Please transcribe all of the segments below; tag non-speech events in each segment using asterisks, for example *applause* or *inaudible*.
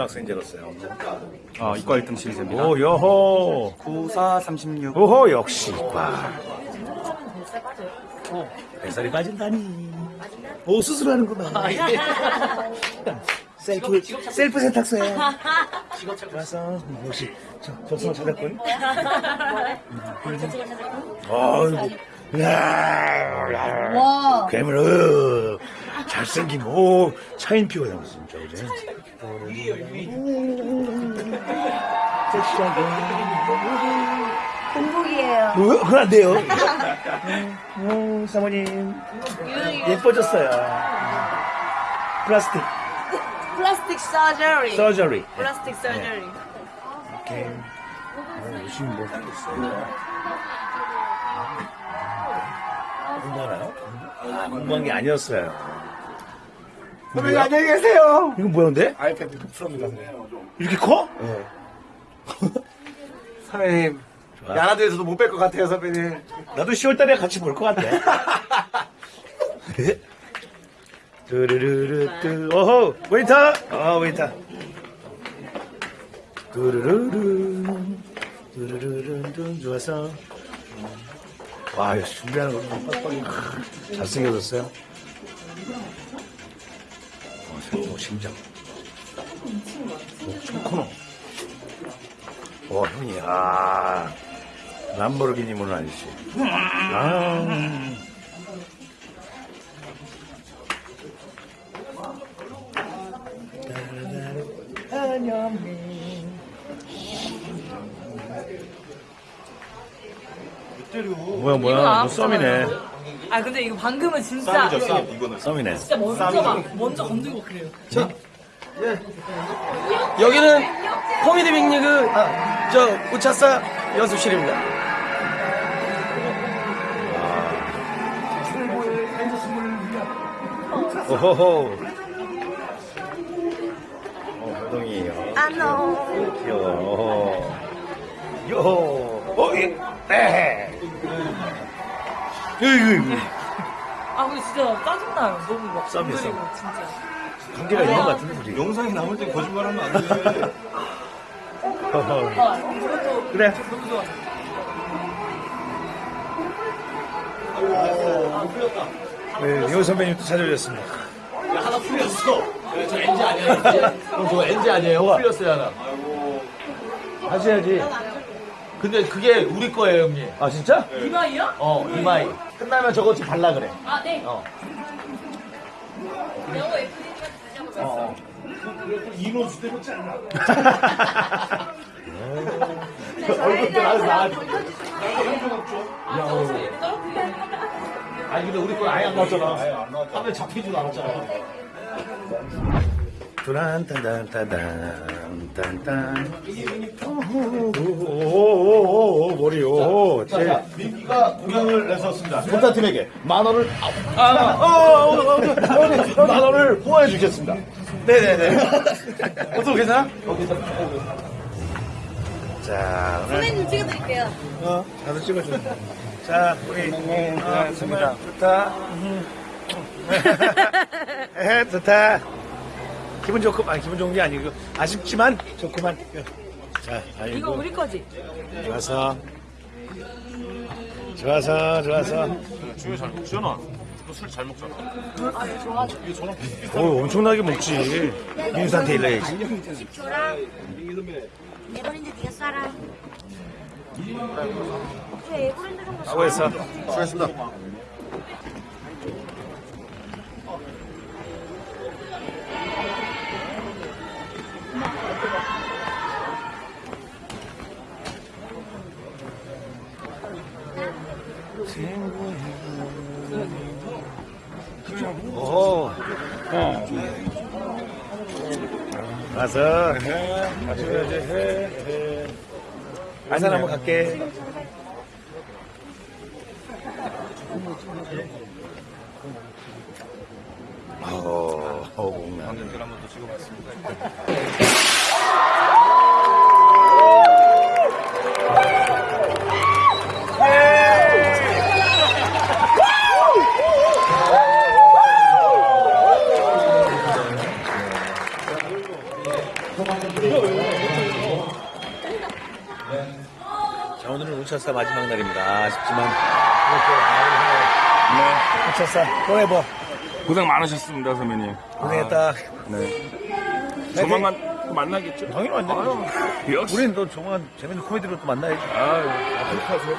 고등학생들었어요. 어, 이과 1등 시리즈입니다. 오, 여호. 94, 36. 오호, 역시 이과. 뱃살이 빠진다니. 오, 수술하는구나. *laughs* 셀프, 셀프 세탁소에. 와서, 역시, 저, 저승을 찾았군. 어이구. 이야, 와. 괴물, 어, 잘생김, 오, 차인표가 나왔어, 진짜, 그지? 공복이에요. 어, 그건 안 돼요. 오, 사모님, 예뻐졌어요. 플라스틱, 플라스틱 서저리. 서저리. 플라스틱 서저리. 오케이. 어, 열심히 뭐. 공부하나요? 아, 공부한 게 아니었어요. 선배님 안녕히 계세요. 이건 뭐였는데? 아이패드 프로입니다. 이렇게 커? *laughs* 선배님. 좋아. 야나도에서도 못뺄것 같아요, 선배님. 나도 10월 달에 같이 볼 것 같아. *laughs* 뚜르르르뚜, 오호, 웨이터! 어, 웨이터. 뚜르르르, 뚜르르르, 좋아서. 와, 준비하는 거 빡빡이 잘생겨졌어요. 어, 저 심장. 오, 초코노. 어, 형이, 아, 람보르기니 모는 아저씨. 아. 뭐야, 뭐야, 뭐 썸이네. 아 근데 이거 방금은 진짜 썸이네. 진짜 먼저 막 먼저 건들고 그래요. 여기는 코미디 빅리그 저 우차사 연습실입니다. 오호호. 어, 호동이요. 안녕. 귀여워. 요호. 어, 예. 에. 으이구. 아 근데 진짜 짜증나요. 너무 막 썸. 진짜. 관계가 있는 것 같은데, 둘이. 영상이 남을 때 거짓말하면 안 돼. 아 이것도 그래. 너무 좋아. 네, 이호 선배님도 찾아주셨습니다. 하나 풀렸어. 저 NG 아니야, NG. 형, 저거 NG 아니에요? 풀렸어요, 하나. 하셔야지. 근데 그게 우리 거예요, 형님. 아, 진짜? 이마이야? 어, 이마이. 끝나면 저거 좀 발라 그래. 아 네. 어. 얼굴 때 나와서 나와줘. 아니, 근데 우리 거 아예 안 나왔잖아. 화면 잡히지도 않았잖아. 뚜란딴딴 딴딴 딴딴 오오오오 머리 오 자, 민기가 공약을 내셨습니다. 본사팀에게 만 원을, 아, 아, 어, 어, 어, 만 원을 후원해 주겠습니다. 네네네 어서 괜찮아? 자 선생님 찍어드릴게요. 어 나도 찍어줘 자 우리 어, 정말 좋다 에 좋다 기분 좋고 아니 기분 좋은 게 아니고 아쉽지만 좋구만 자 이거 아이고 우리 거지? 좋아서 좋아서 좋아서 주여 잘 먹, 주연아. 너술잘 먹잖아. 오 엄청나게 먹지 민수한테 일러야지 10초랑 네 번인데 네가 쏴라. 네 번인데 좀 수고했어 수고했습니다. 오 가서 마셔야지 해 안산 한번 갈게 어, 어. 관객들 한번 더 찍어봤습니다. 우차사 마지막 날입니다. 아쉽지만. 네. 우차사, 포에버. 고생 많으셨습니다, 선배님. 고생했다. 네. 조만간 또 만나겠죠? 당연히 만나요. 역시. 우리는 또 조만간 재밌는 코미디로 또 만나야지. 아유, 하세요.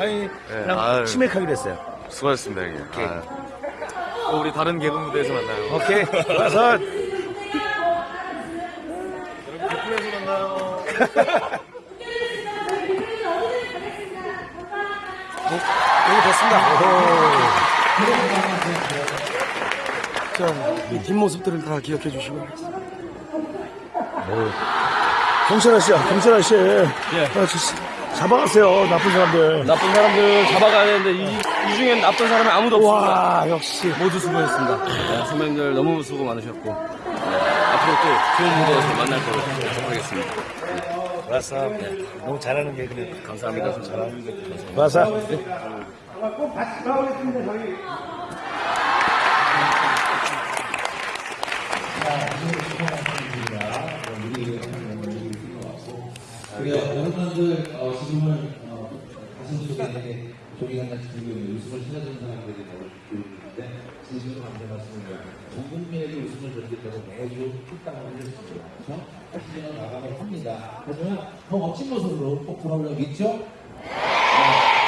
아니, 그냥 아유. 치맥하기로 했어요. 수고하셨습니다, 형님. 아. 또 우리 다른 개그 무대에서 만나요. 오케이. *laughs* 와서. 개콘에서 만나요. 여기 됐습니다. 이 뒷모습들을 다 기억해 주시고. 경찰 아저씨, 경찰 아저씨. 예. 잡아가세요, 나쁜 사람들. 나쁜 사람들 잡아가야 되는데 이, 이 중엔 나쁜 사람이 아무도 없습니다. 와, 역시. 모두 수고했습니다. 네, 선배님들 너무 수고 많으셨고 네, 앞으로 또 좋은 무대에서 만날 거로 하겠습니다. 좋았어. 너무 잘하는 개그네. 감사합니다. 좀 잘하는 게 좋았어. 우리가 여러분들 어, 지금은 어, 가슴 속에 조기간장 들고 있는 웃음을 찾아주는 사람들이 너무 있는데 진심으로 감사 말씀드립니다. 전 국민에게 웃음을 전달하고 매주 뚝딱을 해주십니다. 그래서 시즌을 나가면 합니다. 하지만 더 멋진 모습으로 꼭 돌아오려고 있죠?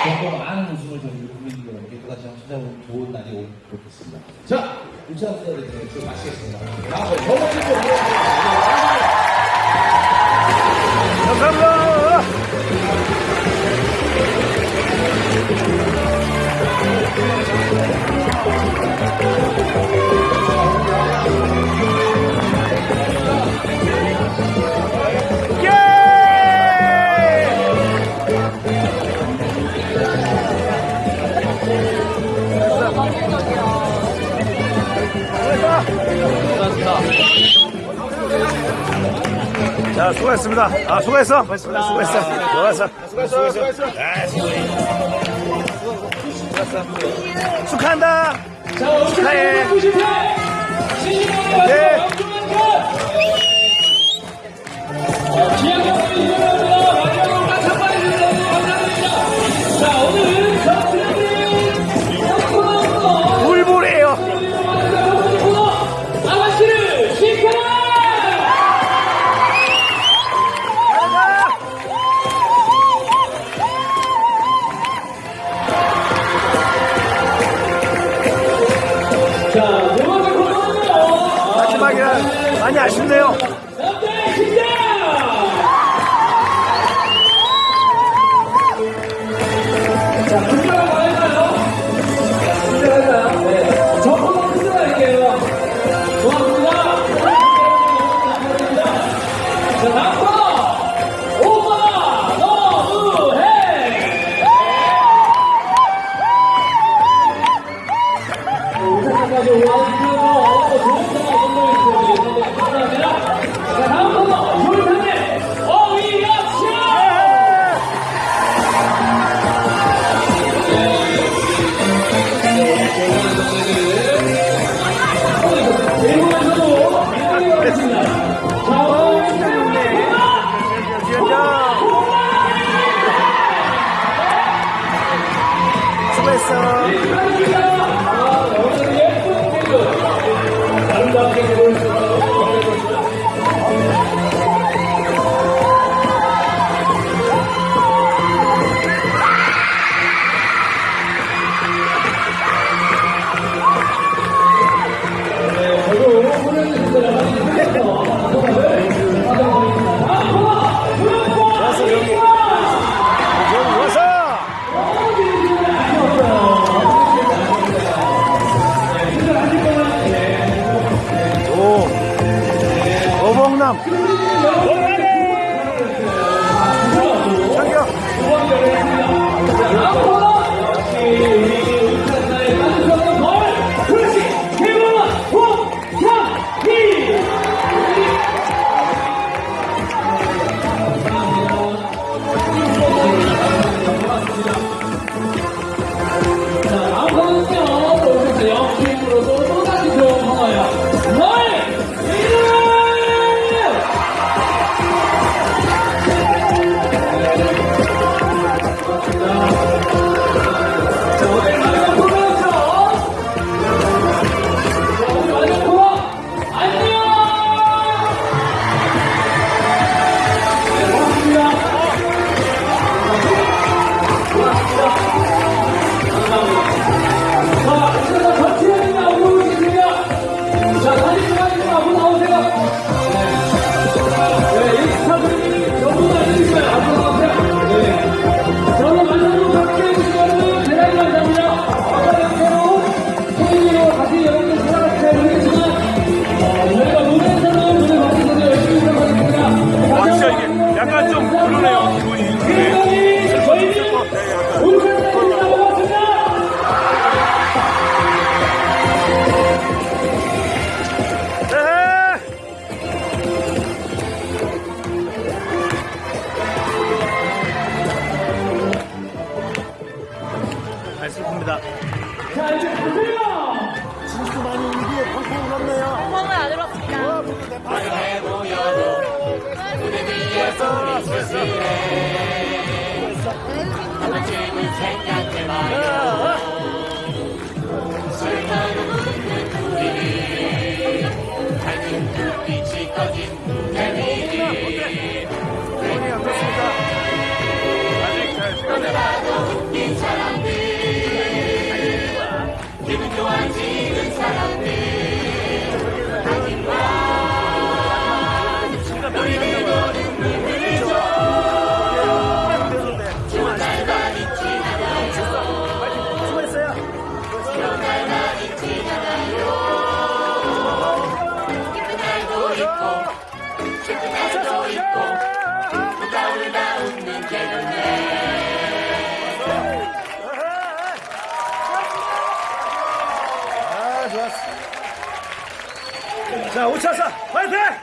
좀더 많은 웃음을 저희 국민들 여러분께 또다시 한번 찾아오는 좋은 날이 오면 좋겠습니다. 자, 우차사에 대해서 마치겠습니다. 다음에 더 멋진 모습으로 자, 수고했습니다. 아, 수고했어. 수고했어. 수고했어. 수고했어. 수고했어. 아, 수고했어. 축하한다. 축하해. 네. 물불이 약간 좀 그러네요, 기분이. 저희는. 에헤. 잘 슬픕니다. 자, 이제 보세요. 들었습니다. 기분이 자, 5차사, 화이팅!